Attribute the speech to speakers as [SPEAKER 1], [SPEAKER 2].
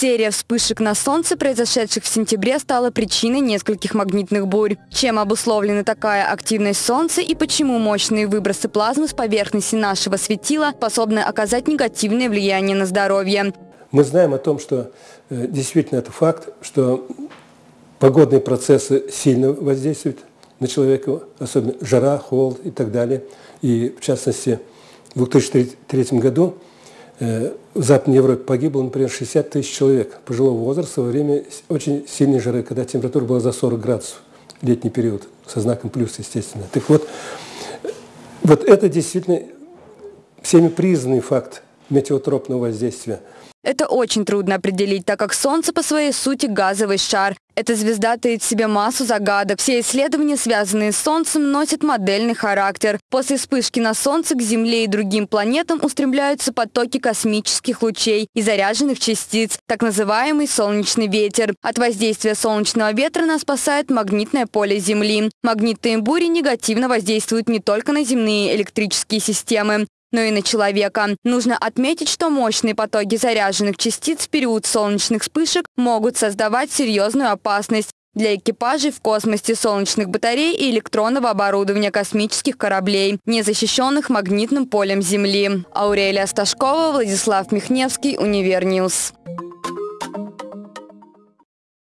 [SPEAKER 1] Серия вспышек на Солнце, произошедших в сентябре, стала причиной нескольких магнитных бурь. Чем обусловлена такая активность Солнца и почему мощные выбросы плазмы с поверхности нашего светила способны оказать негативное влияние на здоровье?
[SPEAKER 2] Мы знаем о том, что э, действительно это факт, что погодные процессы сильно воздействуют на человека, особенно жара, холод и так далее. И в частности, в 2003 году в Западной Европе погибло, например, 60 тысяч человек пожилого возраста во время очень сильной жары, когда температура была за 40 градусов, летний период, со знаком плюс, естественно. Так вот, вот это действительно всеми признанный факт метеотропного воздействия –
[SPEAKER 1] это очень трудно определить, так как Солнце по своей сути газовый шар. Эта звезда таит в себе массу загадок. Все исследования, связанные с Солнцем, носят модельный характер. После вспышки на Солнце к Земле и другим планетам устремляются потоки космических лучей и заряженных частиц, так называемый солнечный ветер. От воздействия солнечного ветра нас спасает магнитное поле Земли. Магнитные бури негативно воздействуют не только на земные электрические системы, но и на человека. Нужно отметить, что мощные потоки заряженных частиц в период солнечных вспышек могут создавать серьезную опасность для экипажей в космосе солнечных батарей и электронного оборудования космических кораблей, не защищенных магнитным полем Земли. Аурелия Сташкова, Владислав Михневский, Univer News.